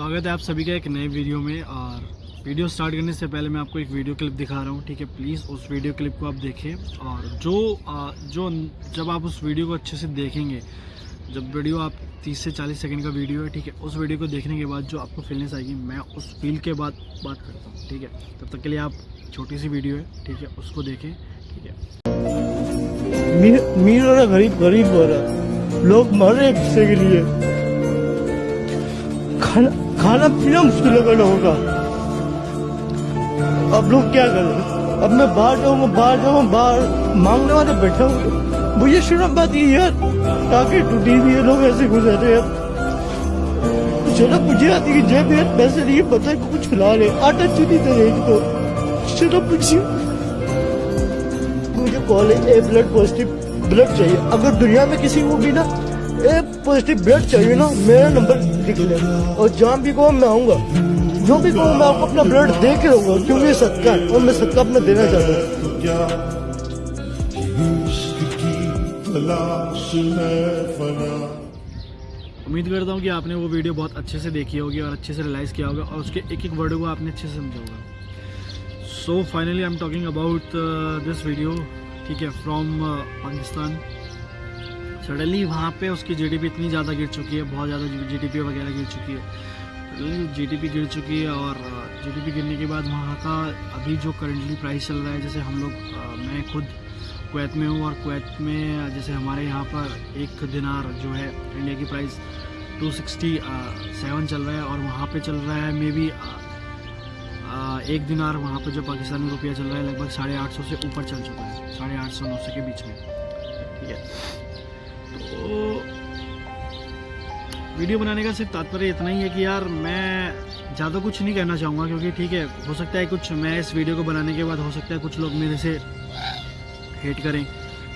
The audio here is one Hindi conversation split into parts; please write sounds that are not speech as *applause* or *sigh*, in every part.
स्वागत है आप सभी का एक नए वीडियो में और वीडियो स्टार्ट करने से पहले मैं आपको एक वीडियो क्लिप दिखा रहा हूँ, ठीक है? प्लीज़ उस वीडियो क्लिप को आप देखें और जो जो जब आप उस वीडियो को अच्छे से देखेंगे, जब वीडियो आप 30 से 40 सेकंड का वीडियो है, ठीक है? उस वीडियो को देखने के बाद जो आपको फीलनेस आएगी, मैं उस फील के बाद बात करता हूँ, ठीक है? तब तक के लिए आप छोटी सी वीडियो है, ठीक है? उसको देखें, ठीक है? मीर हो रहा गरीब गरीब हो रहा लोग मर रहे के लिए। खाना खाना पीना मुश्किल होगा। अब लोग क्या करें? अब मैं बाहर जाऊँगा बाहर जाऊँगा, बाहर मांगने वाले बैठे होंगे। मुझे शर्म बात ये यार ताकि टूटी हुई है लोग ऐसे गुजर रहे अब शर्म मुझे आती है कि जेब में पैसे नहीं, पता को कुछ खिला रहे आटा चुनी दे रहे इनको। शर्म मुझे मुझे college A blood positive blood चाहिए। अगर दुनिया में किसी को भी ना ए पॉजिटिव ब्लड चाहिए ना, मेरा नंबर लिख ले। और जहाँ भी कहो मैं आऊँगा। जो भी कहो मैं आपको अपना ब्लड दे के रहूँगा क्योंकि ये सदका है और मैं सदका अपना देना चाहता हूँ। उम्मीद करता हूँ कि आपने वो वीडियो बहुत अच्छे से देखी होगी और अच्छे से रियलाइज़ किया होगा और उसके एक एक वर्ड को आपने अच्छे से समझा होगा। So finally I am talking about this video ठीक है फ्रॉम पाकिस्तान सडनली वहाँ पे उसकी जीडीपी इतनी ज़्यादा गिर चुकी है, बहुत ज़्यादा जीडीपी वगैरह गिर चुकी है। सडनली जीडीपी गिर चुकी है और जीडीपी गिरने के बाद वहाँ का अभी जो करंटली प्राइस चल रहा है, जैसे हम लोग मैं खुद कुवैत में हूँ और कुवैत में, जैसे हमारे यहाँ पर एक दिनार जो है इंडिया की प्राइस 267 चल रहा है और वहाँ पे चल रहा है मे बी एक दिनार वहाँ पे जो पाकिस्तानी रुपया चल रहा है, लगभग साढ़े आठ सौ से ऊपर चल चुका है, साढ़े आठ सौ, नौ सौ के बीच में। ठीक है? तो वीडियो बनाने का सिर्फ़ तात्पर्य इतना ही है कि यार मैं ज़्यादा कुछ नहीं कहना चाहूँगा क्योंकि ठीक है, हो सकता है कुछ मैं इस वीडियो को बनाने के बाद हो सकता है कुछ लोग मेरे से हेट करें,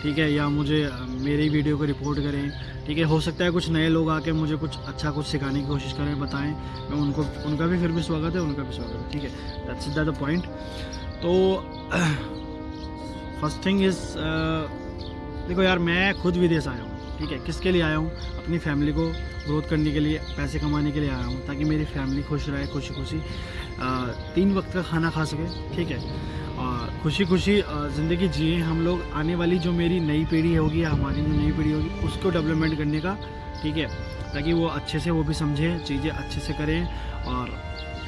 ठीक है, या मुझे मेरी वीडियो को रिपोर्ट करें, ठीक है, हो सकता है कुछ नए लोग आके मुझे कुछ अच्छा कुछ सिखाने की कोशिश करें, बताएँ, मैं उनको, उनका भी फिर भी स्वागत है, उनका भी स्वागत है, ठीक है दैट्स द पॉइंट तो फ़र्स्ट थिंग इज़ देखो यार, मैं खुद विदेश आया हूँ ठीक है, किसके लिए आया हूँ? अपनी फैमिली को ग्रोथ करने के लिए, पैसे कमाने के लिए आया हूँ, ताकि मेरी फैमिली खुश रहे खुशी खुशी तीन वक्त का खाना खा सके, ठीक है? और खुशी खुशी ज़िंदगी जिए हम लोग। आने वाली जो मेरी नई पीढ़ी होगी या हमारी जो नई पीढ़ी होगी, उसको डेवलपमेंट करने का, ठीक है? ताकि वो अच्छे से, वो भी समझें, चीज़ें अच्छे से करें और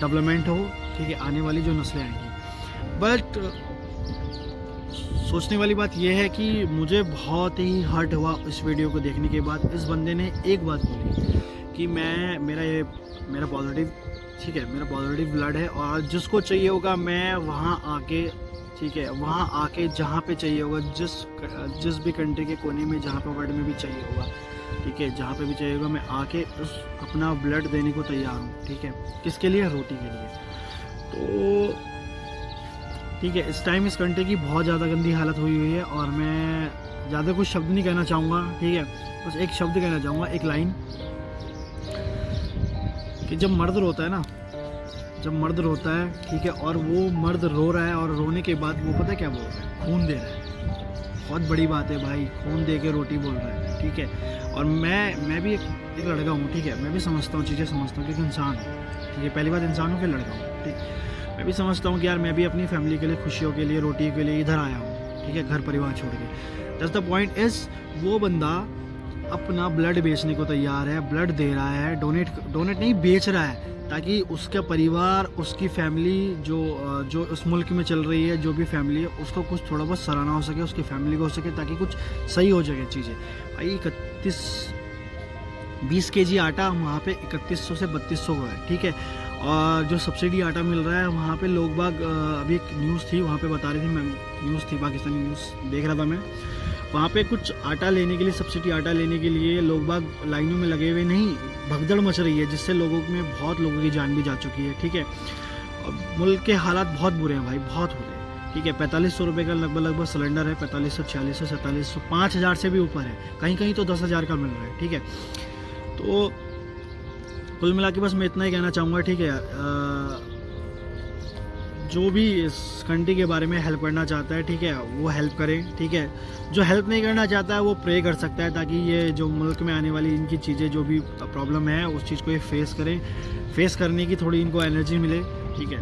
डेवलपमेंट हो, ठीक है? आने वाली जो नस्लें आएँगी। बट सोचने वाली बात यह है कि मुझे बहुत ही हर्ट हुआ इस वीडियो को देखने के बाद। इस बंदे ने एक बात बोली कि मैं, मेरा ये, मेरा पॉजिटिव ठीक है, मेरा पॉजिटिव ब्लड है और जिसको चाहिए होगा मैं वहाँ आके, ठीक है, वहाँ आके जहाँ पे चाहिए होगा, जिस जिस भी कंट्री के कोने में, जहाँ पे वर्ल्ड में भी चाहिए होगा, ठीक है, जहाँ पे भी चाहिए होगा, मैं आके उस, अपना ब्लड देने को तैयार हूँ, ठीक है, किसके लिए? रोटी के लिए। तो ठीक है इस टाइम इस कंट्री की बहुत ज़्यादा गंदी हालत हुई हुई है और मैं ज़्यादा कुछ शब्द नहीं कहना चाहूँगा ठीक है? बस एक शब्द कहना चाहूँगा एक लाइन कि जब मर्द रोता है ना जब मर्द रोता है ठीक है और वो मर्द रो रहा है और रोने के बाद वो पता है क्या बोल रहा है? खून दे रहा है। बहुत बड़ी बात है भाई खून दे के रोटी बोल रहा है ठीक है? और मैं मैं भी एक, एक लड़का हूँ ठीक है? मैं भी समझता हूँ चीज़ें समझता हूँ क्योंकि इंसान हूँ ठीक है? पहली बात इंसान हूँ फिर लड़का हूँ ठीक? मैं भी समझता हूँ कि यार मैं भी अपनी फैमिली के लिए, खुशियों के लिए रोटी के लिए इधर आया हूँ। ठीक है? घर परिवार छोड़ के। दस द पॉइंट इज़ वो बंदा अपना ब्लड बेचने को तैयार है ब्लड दे रहा है डोनेट डोनेट नहीं, बेच रहा है, ताकि उसका परिवार, उसकी फैमिली जो जो उस मुल्क में चल रही है, जो भी फैमिली है, उसको कुछ थोड़ा बहुत सराहना हो सके, उसकी फैमिली को हो सके, ताकि कुछ सही हो सके चीज़ें। भाई, इकतीस, बीस के जी आटा वहाँ पे इकतीस सौ से बत्तीस सौ का है, ठीक है? और जो सब्सिडी आटा मिल रहा है, वहाँ पे लोग बाग अभी एक न्यूज़ थी, वहाँ पे बता रही थी, मैं न्यूज़ थी, पाकिस्तानी न्यूज़, देख रहा था मैं। वहाँ पे कुछ आटा लेने के लिए, सब्सिडी आटा लेने के लिए लोग बाग लाइनों में लगे हुए नहीं, भगदड़ मच रही है, जिससे लोगों में बहुत लोगों की जान भी जा चुकी है, ठीक है? मुल्क के हालात बहुत बुरे हैं भाई, बहुत बुरे हैं, ठीक है? पैंतालीस सौ रुपये का लगभग लगभग सिलेंडर है, पैंतालीस सौ, छियालीस सौ, सैंतालीस सौ, पाँच हज़ार से भी ऊपर है कहीं कहीं तो दस हज़ार का मिल रहा है, ठीक है? तो कुल मिला के बस मैं इतना ही कहना चाहूँगा ठीक है अ, जो भी इस कंट्री के बारे में हेल्प करना चाहता है ठीक है वो हेल्प करें ठीक है। जो हेल्प नहीं करना चाहता है वो प्रे कर सकता है ताकि ये जो मुल्क में आने वाली इनकी चीज़ें जो भी प्रॉब्लम है उस चीज़ को ये फेस करें। फेस करने की थोड़ी इनको एनर्जी मिले ठीक है।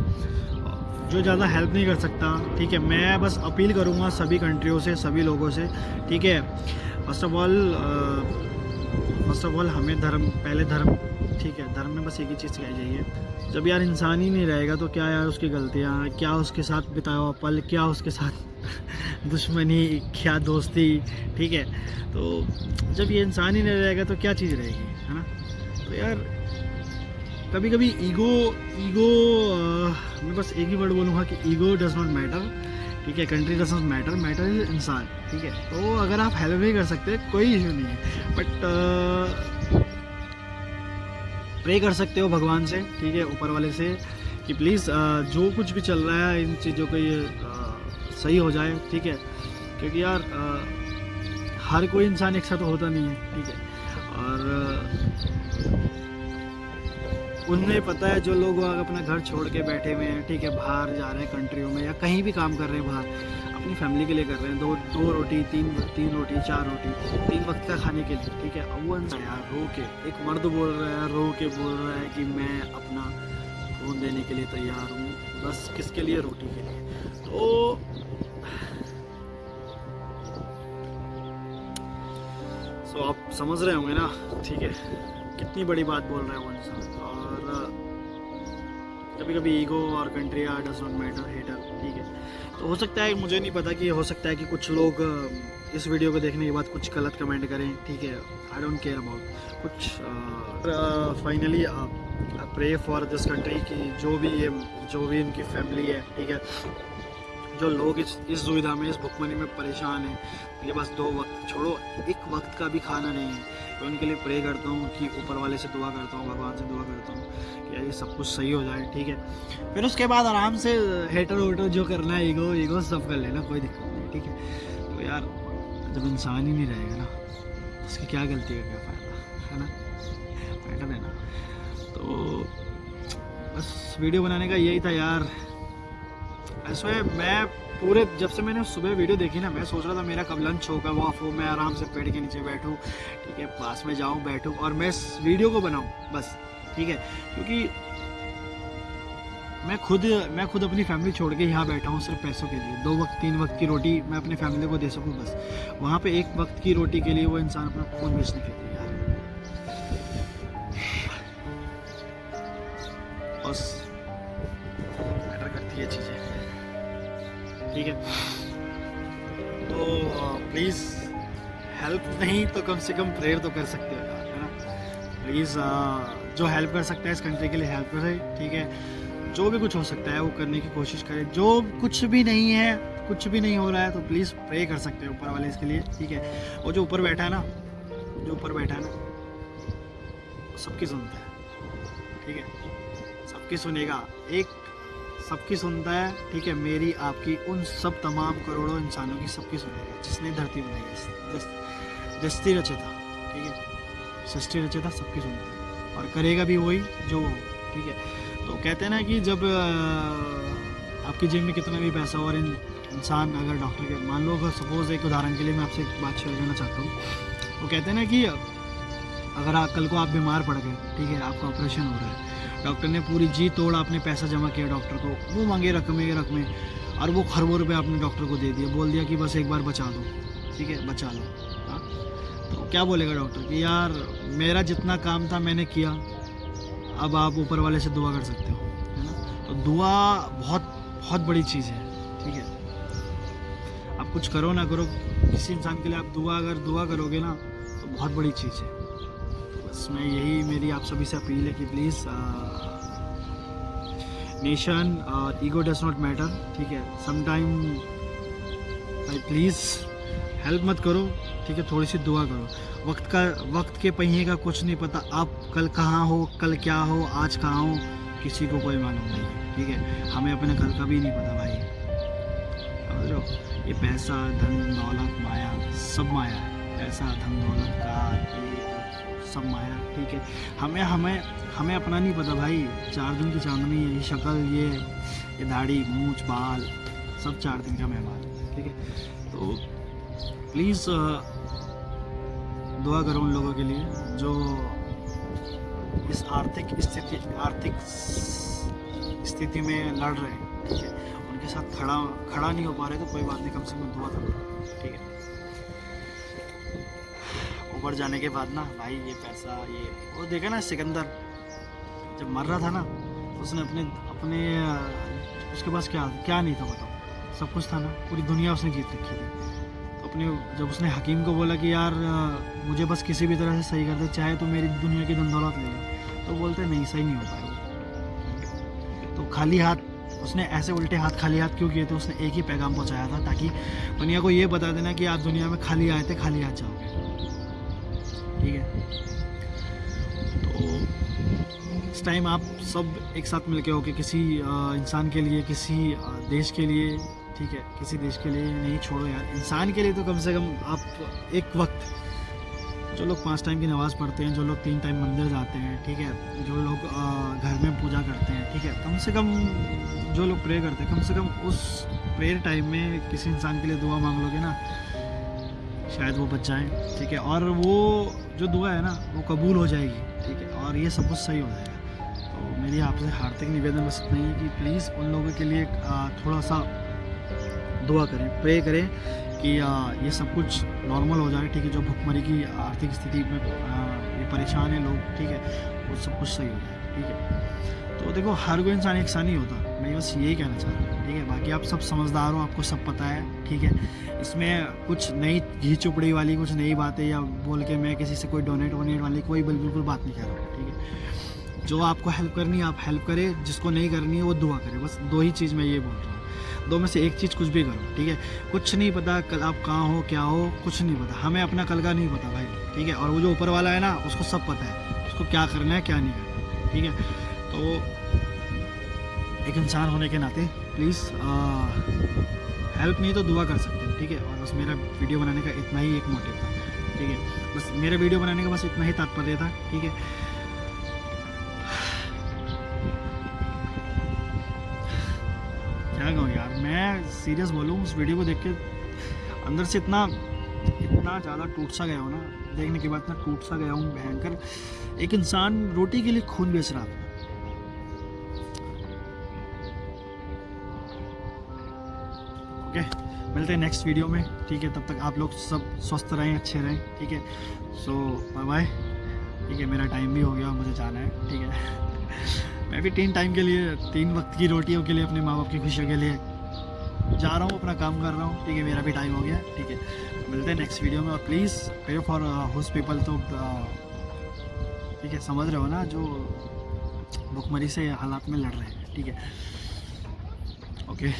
जो ज़्यादा हेल्प नहीं कर सकता ठीक है मैं बस अपील करूँगा सभी कंट्रियों से सभी लोगों से ठीक है। First of all first of all हमें धर्म, पहले धर्म, ठीक है, धर्म में बस एक ही चीज़ सिखाई जाइए जब यार इंसान ही नहीं रहेगा तो क्या यार उसकी गलतियाँ, क्या उसके साथ बिताया हुआ पल, क्या उसके साथ *laughs* दुश्मनी, क्या दोस्ती, ठीक है? तो जब ये इंसान ही नहीं रहेगा तो क्या चीज़ रहेगी, है ना? तो यार कभी कभी ईगो ईगो मैं बस एक ही वर्ड बोलूँगा कि ईगो डज नॉट मैटर ठीक है country does not matter matter is इंसान ठीक है। तो अगर आप हेल्प नहीं कर सकते कोई इशू नहीं है। बट प्रे कर सकते हो भगवान से ठीक है ऊपर वाले से कि प्लीज़ जो कुछ भी चल रहा है इन चीज़ों को ये आ, सही हो जाए ठीक है। क्योंकि यार आ, हर कोई इंसान एक साथ होता नहीं है ठीक है। और उन्हें पता है जो लोग अपना घर छोड़ के बैठे हुए हैं, ठीक है, बाहर जा रहे हैं कंट्रियों में या कहीं भी काम कर रहे हैं बाहर, अपनी फैमिली के लिए कर रहे हैं, दो दो रोटी, तीन तीन रोटी, चार रोटी, तीन वक्त का खाने के लिए, ठीक है वो यार, रो के, एक मर्द बोल रहा है, रो के बोल रहा है कि मैं अपना खून देने के लिए तैयार हूँ, बस किसके लिए? रोटी के लिए। तो सो आप समझ रहे होंगे ना, ठीक है, कितनी बड़ी बात बोल रहे है वो इंसान, और कभी कभी ईगो और country are does not matter hater ठीक है। तो हो सकता है, मुझे नहीं पता कि हो सकता है कि कुछ लोग इस वीडियो को देखने के बाद कुछ गलत कमेंट करें, ठीक है। आई डोंट केयर अबाउट कुछ finally pray for this country की जो भी ये, जो भी इनकी फैमिली है, ठीक है। जो लोग इस इस दुविधा में, इस भुखमनी में परेशान हैं ये बस दो वक्त, छोड़ो, एक वक्त का भी खाना नहीं है। तो उनके लिए प्रे करता हूँ कि ऊपर वाले से दुआ करता हूँ, भगवान से दुआ करता हूँ। सब कुछ सही हो जाए, ठीक है। फिर उसके बाद आराम से हेटर वेटर जो करना है ईगो ईगो सब कर लेना, कोई दिक्कत नहीं, ठीक है। तो यार, जब इंसान ही नहीं रहेगा ना, उसकी क्या गलती है क्या फ़ायदा, है ना? बेटर है ना तो बस वीडियो बनाने का यही था यार। ऐसे मैं पूरे, जब से मैंने सुबह वीडियो देखी ना, मैं सोच रहा था मेरा कब लंच होगा, वो हो, मैं आराम से पेड़ के नीचे बैठूँ, ठीक है, पास में जाऊँ, बैठूँ और मैं वीडियो को बनाऊँ, बस। ठीक है? क्योंकि मैं खुद मैं खुद अपनी फैमिली छोड़ के यहाँ बैठा हूँ सिर्फ़ पैसों के लिए। दो वक्त, तीन वक्त की रोटी मैं अपनी फैमिली को दे सकूँ बस। वहाँ पे एक वक्त की रोटी के लिए वो इंसान अपना खून बेचने के लिए बस। मैटर करती है चीज़ें। ठीक है? तो प्लीज़ हेल्प नहीं तो कम से कम प्रेयर तो कर सकते हो यार, है ना? प्लीज़ जो हेल्प कर सकता है इस कंट्री के लिए हेल्प करे ठीक है? जो भी कुछ हो सकता है वो करने की कोशिश करें। जो कुछ भी नहीं है, कुछ भी नहीं हो रहा है तो प्लीज़ प्रे कर सकते हैं ऊपर वाले इसके लिए, ठीक है? और जो ऊपर बैठा है ना, जो ऊपर बैठा है ना सबकी सुनता है, ठीक है? सबकी सुनेगा। एक सबकी सुनता है, ठीक है? मेरी, आपकी, उन सब तमाम करोड़ों इंसानों की सबकी सुनेगा, जिसने धरती बनाई जस्ती रचेता ठीक है? सृष्टि रचेता सबकी सुनता है। और करेगा भी वही जो, ठीक है। तो कहते हैं ना कि जब आपकी जेब में कितना भी पैसा हो और इंसान अगर डॉक्टर के, मान लो अगर सपोज़ एक उदाहरण के लिए मैं आपसे एक बात शेयर करना चाहता हूँ। वो कहते हैं ना कि अगर आप, कल को आप बीमार पड़ गए, ठीक है, आपका ऑपरेशन हो रहा है, डॉक्टर ने पूरी जी तोड़ आपने पैसा जमा किया डॉक्टर को, वो मांगे रकमें रकमें, और वो खरबों रुपये आपने डॉक्टर को दे दिया बोल दिया कि बस एक बार बचा दो, ठीक है, बचा लो। क्या बोलेगा डॉक्टर कि यार, मेरा जितना काम था मैंने किया, अब आप ऊपर वाले से दुआ कर सकते हो, है ना? तो दुआ बहुत बहुत बड़ी चीज़ है, ठीक है? आप कुछ करो ना करो, किसी इंसान के लिए आप दुआ, अगर दुआ करोगे ना तो बहुत बड़ी चीज़ है। बस मैं यही, मेरी आप सभी से अपील है कि प्लीज़ नेशन और ईगो डज नॉट मैटर ठीक है? समटाइम भाई प्लीज़ हेल्प मत करो ठीक है, थोड़ी सी दुआ करो। वक्त का, वक्त के पहिए का कुछ नहीं पता, आप कल कहाँ हो, कल क्या हो, आज कहाँ हो, किसी को कोई मालूम नहीं, ठीक है? हमें अपने कल का भी नहीं पता भाई। समझ ये पैसा, धन, दौलत, माया, सब माया है। पैसा, धन, दौलत का सब माया ठीक है? हमें हमें हमें अपना नहीं पता भाई। चार दिन की चांदनी, ये शक्ल, ये ये दाढ़ी, मूछ, बाल, सब चार दिन का मेहमान, ठीक है? तो प्लीज़ दुआ करो उन लोगों के लिए जो इस आर्थिक स्थिति आर्थिक स्थिति में लड़ रहे हैं, ठीक है? उनके साथ खड़ा खड़ा नहीं हो पा रहे तो कोई बात नहीं, कम से कम दुआ करो, ठीक है? ऊपर जाने के बाद ना, भाई, ये पैसा, ये, वो देखा ना सिकंदर, जब मर रहा था ना, उसने अपने अपने, उसके पास क्या क्या नहीं था बताओ? सब कुछ था ना, पूरी दुनिया उसने जीत रखी थी। अपने जब उसने हकीम को बोला कि यार मुझे बस किसी भी तरह से सही कर दे चाहे तो मेरी दुनिया की धन दौलत ले ले तो बोलते नहीं, सही नहीं हो पाएगा। तो खाली हाथ, उसने ऐसे उल्टे हाथ खाली हाथ क्यों किए थे? उसने एक ही पैगाम पहुँचाया था ताकि दुनिया को ये बता देना कि आप दुनिया में खाली आए थे, खाली हाथ जाओगे। ठीक है? तो इस टाइम आप सब एक साथ मिलके हो कि किसी इंसान के लिए, किसी देश के लिए ठीक है, किसी देश के लिए नहीं छोड़ो यार। इंसान के लिए तो कम से कम आप एक वक्त जो लोग पाँच टाइम की नमाज़ पढ़ते हैं, जो लोग तीन टाइम मंदिर जाते हैं, ठीक है, जो लोग घर में पूजा करते हैं, ठीक है, कम से कम जो लोग प्रे करते हैं, कम से कम उस प्रेयर टाइम में किसी इंसान के लिए दुआ मांग लोगे ना, शायद वो बच ठीक है, और वो जो दुआ है ना, वो कबूल हो जाएगी, ठीक है, और ये सब कुछ सही हो जाएगा। तो मेरी आपसे हार्दिक निवेदन बस इतना ही है कि प्लीज़ उन लोगों के लिए थोड़ा सा दुआ करें प्रे करें कि अ, ये सब कुछ नॉर्मल हो जाए ठीक है? जो भुखमरी की आर्थिक स्थिति में ये परेशान है लोग ठीक है? वो सब कुछ सही हो जाए ठीक है? तो देखो हर कोई इंसान एक सा नहीं होता। मैं बस यही कहना चाह रहा हूँ ठीक है? बाकी आप सब समझदार हो आपको सब पता है ठीक है? इसमें कुछ नई घी चुपड़ी वाली कुछ नई बातें या बोल के मैं किसी से कोई डोनेट वोनेट वाली कोई बिल- बिल्कुल बात नहीं कर रहा ठीक है? जो आपको हेल्प करनी है आप हेल्प करें जिसको नहीं करनी है वो दुआ करें बस दो ही चीज़ मैं ये बोल रहा हूँ। दो में से एक चीज़ कुछ भी करो, ठीक है? कुछ नहीं पता कल आप कहाँ हो, क्या हो, कुछ नहीं पता। हमें अपना कल का नहीं पता भाई, ठीक है? और वो जो ऊपर वाला है ना, उसको सब पता है, उसको क्या करना है, क्या नहीं करना ठीक है? तो एक इंसान होने के नाते प्लीज़ हेल्प नहीं तो दुआ कर सकते ठीक है? और बस मेरा वीडियो बनाने का इतना ही एक मोटिव था, ठीक है? बस मेरा वीडियो बनाने का बस इतना ही तात्पर्य था, ठीक है? सीरियस बोलूँ, उस वीडियो को देख के अंदर से इतना इतना ज़्यादा टूट सा गया हो ना, देखने के बाद इतना टूट सा गया हूँ, भयंकर। एक इंसान रोटी के लिए खून बेच रहा था। ओके, मिलते हैं नेक्स्ट वीडियो में, ठीक है, तब तक आप लोग सब स्वस्थ रहें, अच्छे रहें, ठीक है। सो बाय बाय ठीक है, मेरा टाइम भी हो गया, मुझे जाना है, ठीक है। *laughs* मैं भी तीन टाइम के लिए, तीन वक्त की रोटियों के लिए, अपने माँ बाप की खुशियों के लिए जा रहा हूँ अपना काम कर रहा हूँ। ठीक है मेरा भी टाइम हो गया। ठीक है मिलते हैं नेक्स्ट वीडियो में और please pay for host people तो uh, ठीक है समझ रहे हो ना जो भुखमरी से हालात में लड़ रहे हैं। ठीक है। ओके